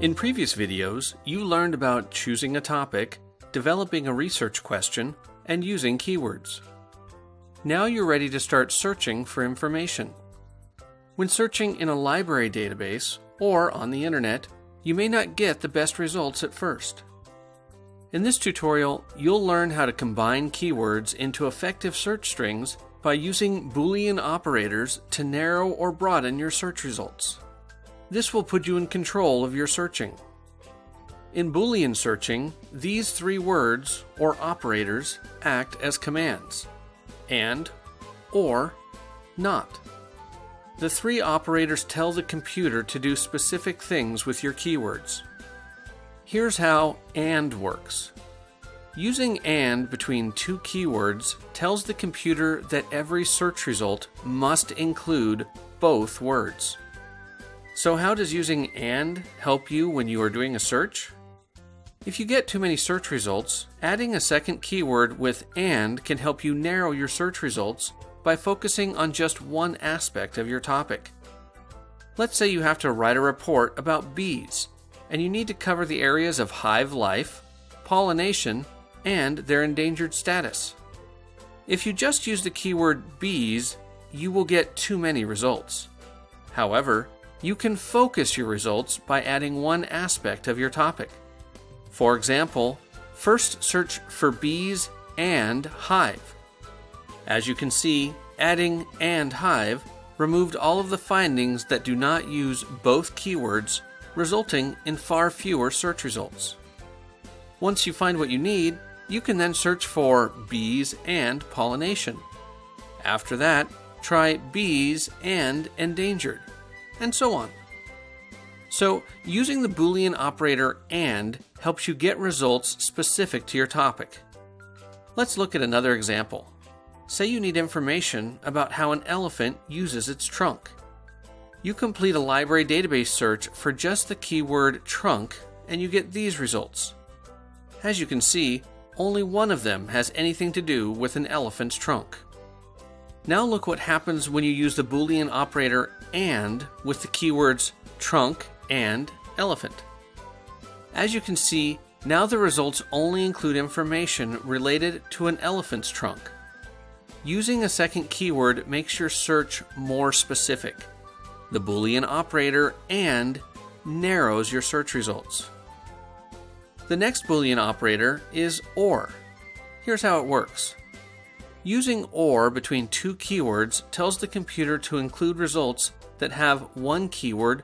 In previous videos, you learned about choosing a topic, developing a research question, and using keywords. Now you're ready to start searching for information. When searching in a library database or on the internet, you may not get the best results at first. In this tutorial, you'll learn how to combine keywords into effective search strings by using Boolean operators to narrow or broaden your search results. This will put you in control of your searching. In Boolean searching, these three words, or operators, act as commands and, or, not. The three operators tell the computer to do specific things with your keywords. Here's how AND works. Using AND between two keywords tells the computer that every search result must include both words. So how does using AND help you when you are doing a search? If you get too many search results, adding a second keyword with AND can help you narrow your search results by focusing on just one aspect of your topic. Let's say you have to write a report about bees, and you need to cover the areas of hive life, pollination, and their endangered status. If you just use the keyword bees, you will get too many results. However, you can focus your results by adding one aspect of your topic. For example, first search for bees and hive. As you can see, adding and hive removed all of the findings that do not use both keywords, resulting in far fewer search results. Once you find what you need, you can then search for bees and pollination. After that, try bees and endangered and so on. So, using the Boolean operator AND helps you get results specific to your topic. Let's look at another example. Say you need information about how an elephant uses its trunk. You complete a library database search for just the keyword trunk and you get these results. As you can see, only one of them has anything to do with an elephant's trunk. Now look what happens when you use the Boolean operator AND with the keywords trunk and elephant. As you can see, now the results only include information related to an elephant's trunk. Using a second keyword makes your search more specific. The Boolean operator AND narrows your search results. The next Boolean operator is OR. Here's how it works. Using OR between two keywords tells the computer to include results that have one keyword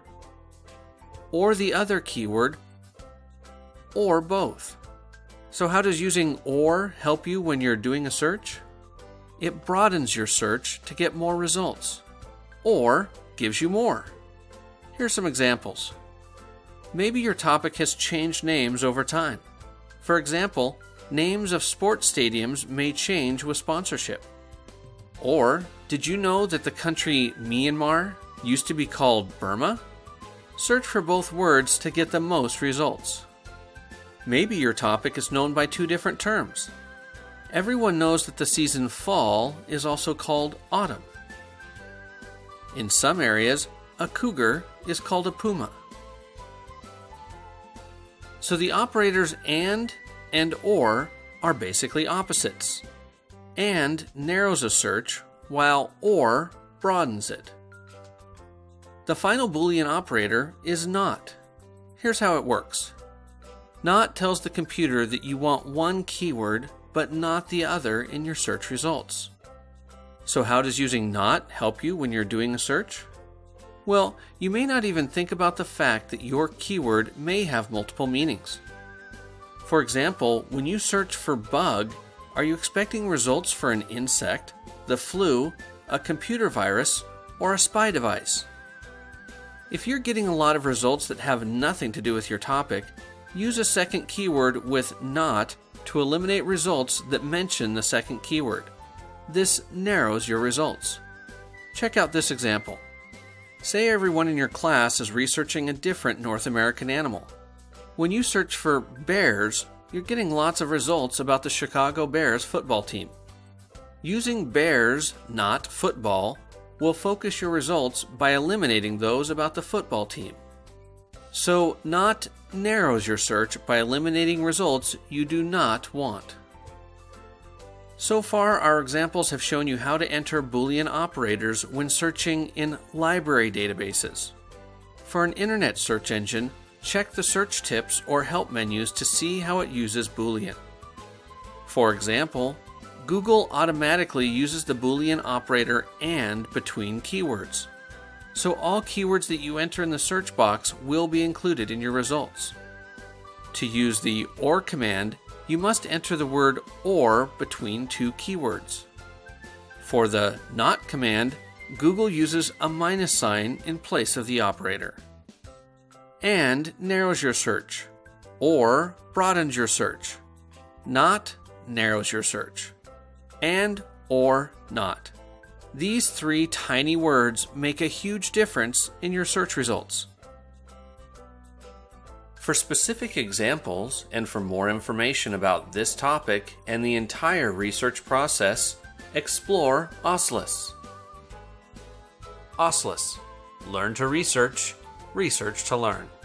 or the other keyword or both. So how does using OR help you when you're doing a search? It broadens your search to get more results or gives you more. Here are some examples. Maybe your topic has changed names over time. For example, names of sports stadiums may change with sponsorship. Or, did you know that the country Myanmar used to be called Burma? Search for both words to get the most results. Maybe your topic is known by two different terms. Everyone knows that the season fall is also called autumn. In some areas, a cougar is called a puma. So the operators AND and OR are basically opposites. AND narrows a search, while OR broadens it. The final Boolean operator is NOT. Here's how it works. NOT tells the computer that you want one keyword, but not the other in your search results. So how does using NOT help you when you're doing a search? Well, you may not even think about the fact that your keyword may have multiple meanings. For example, when you search for bug, are you expecting results for an insect, the flu, a computer virus, or a spy device? If you're getting a lot of results that have nothing to do with your topic, use a second keyword with not to eliminate results that mention the second keyword. This narrows your results. Check out this example. Say everyone in your class is researching a different North American animal. When you search for bears, you're getting lots of results about the Chicago Bears football team. Using bears, not football, will focus your results by eliminating those about the football team. So, not narrows your search by eliminating results you do not want. So far, our examples have shown you how to enter Boolean operators when searching in library databases. For an internet search engine, check the search tips or help menus to see how it uses Boolean. For example, Google automatically uses the Boolean operator AND between keywords. So all keywords that you enter in the search box will be included in your results. To use the OR command, you must enter the word OR between two keywords. For the NOT command, Google uses a minus sign in place of the operator. AND narrows your search. OR broadens your search. NOT narrows your search and or not. These three tiny words make a huge difference in your search results. For specific examples and for more information about this topic and the entire research process, explore OSLIS. OSLIS Learn to research, research to learn.